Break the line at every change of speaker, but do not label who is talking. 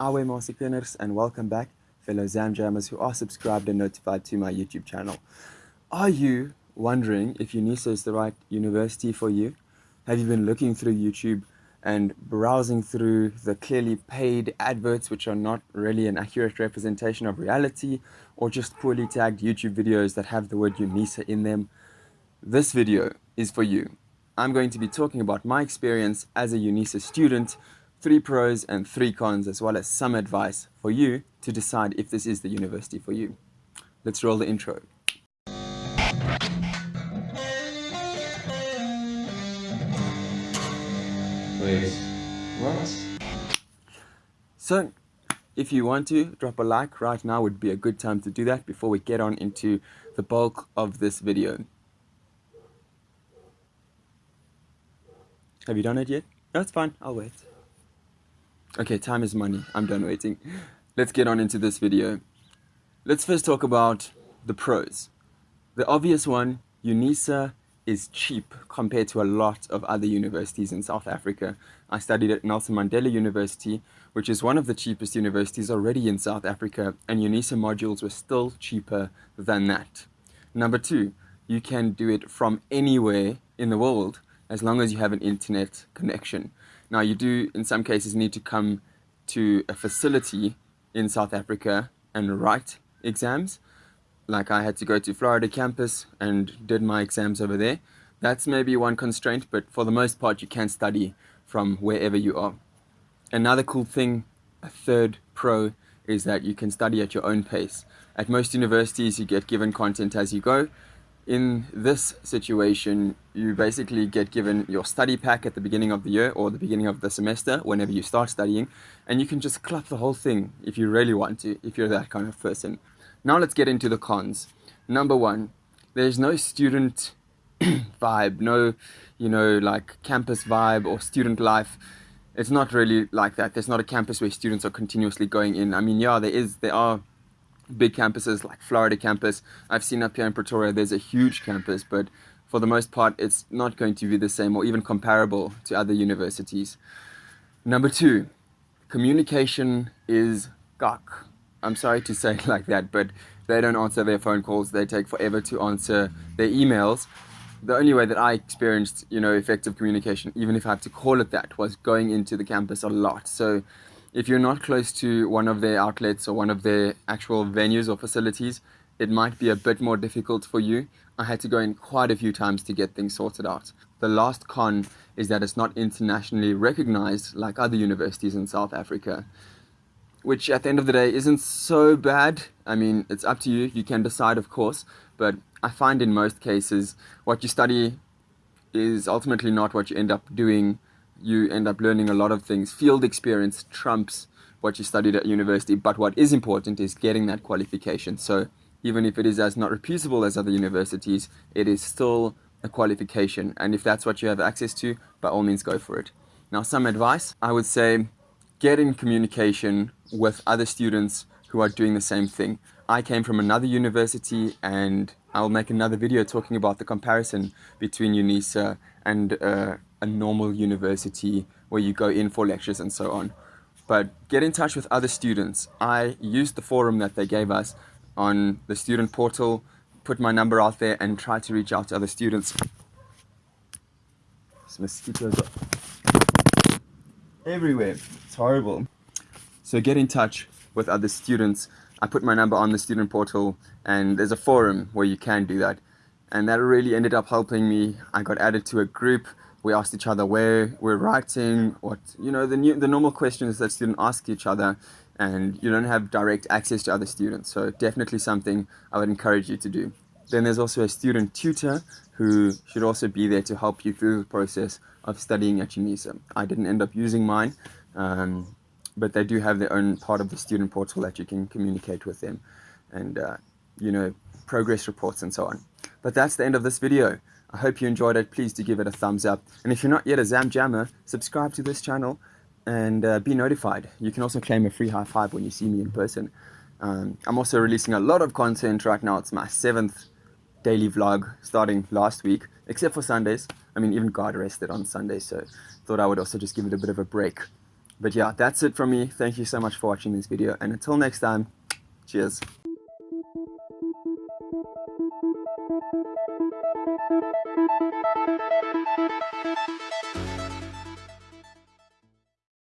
Awe Masikiners and welcome back fellow Zamjammers who are subscribed and notified to my YouTube channel. Are you wondering if UNISA is the right university for you? Have you been looking through YouTube and browsing through the clearly paid adverts which are not really an accurate representation of reality or just poorly tagged YouTube videos that have the word UNISA in them? This video is for you. I'm going to be talking about my experience as a UNISA student three pros and three cons, as well as some advice for you to decide if this is the university for you. Let's roll the intro.
Wait, what?
So, if you want to, drop a like right now would be a good time to do that before we get on into the bulk of this video. Have you done it yet? No, it's fine. I'll wait. Okay, time is money. I'm done waiting. Let's get on into this video. Let's first talk about the pros. The obvious one, UNISA is cheap compared to a lot of other universities in South Africa. I studied at Nelson Mandela University, which is one of the cheapest universities already in South Africa, and UNISA modules were still cheaper than that. Number two, you can do it from anywhere in the world as long as you have an internet connection. Now, you do, in some cases, need to come to a facility in South Africa and write exams. Like I had to go to Florida campus and did my exams over there. That's maybe one constraint, but for the most part, you can study from wherever you are. Another cool thing, a third pro, is that you can study at your own pace. At most universities, you get given content as you go, in this situation, you basically get given your study pack at the beginning of the year or the beginning of the semester, whenever you start studying, and you can just clap the whole thing if you really want to, if you're that kind of person. Now let's get into the cons. Number one, there's no student vibe, no, you know, like campus vibe or student life. It's not really like that. There's not a campus where students are continuously going in. I mean, yeah, there is, there are big campuses like Florida campus. I've seen up here in Pretoria, there's a huge campus, but for the most part, it's not going to be the same or even comparable to other universities. Number two, communication is gok. I'm sorry to say it like that, but they don't answer their phone calls. They take forever to answer their emails. The only way that I experienced, you know, effective communication, even if I have to call it that, was going into the campus a lot. So if you're not close to one of their outlets or one of their actual venues or facilities, it might be a bit more difficult for you. I had to go in quite a few times to get things sorted out. The last con is that it's not internationally recognized like other universities in South Africa, which at the end of the day isn't so bad. I mean, it's up to you. You can decide, of course, but I find in most cases what you study is ultimately not what you end up doing you end up learning a lot of things. Field experience trumps what you studied at university, but what is important is getting that qualification. So even if it is as not reputable as other universities, it is still a qualification. And if that's what you have access to, by all means go for it. Now, some advice, I would say get in communication with other students who are doing the same thing. I came from another university and I'll make another video talking about the comparison between UNISA and uh, a normal university where you go in for lectures and so on. But get in touch with other students. I used the forum that they gave us on the student portal, put my number out there and try to reach out to other students. This mosquitoes everywhere. It's horrible. So get in touch with other students. I put my number on the student portal and there's a forum where you can do that. And that really ended up helping me. I got added to a group we asked each other where we're writing, what, you know, the, new, the normal questions that students ask each other, and you don't have direct access to other students. So definitely something I would encourage you to do. Then there's also a student tutor who should also be there to help you through the process of studying at UNISA. I didn't end up using mine, um, but they do have their own part of the student portal that you can communicate with them and, uh, you know, progress reports and so on. But that's the end of this video. I hope you enjoyed it. Please do give it a thumbs up. And if you're not yet a Zam Jammer, subscribe to this channel and uh, be notified. You can also claim a free high five when you see me in person. Um, I'm also releasing a lot of content right now. It's my seventh daily vlog starting last week, except for Sundays. I mean, even God rested on Sunday, so thought I would also just give it a bit of a break. But yeah, that's it from me. Thank you so much for watching this video. And until next time, cheers. Thank you.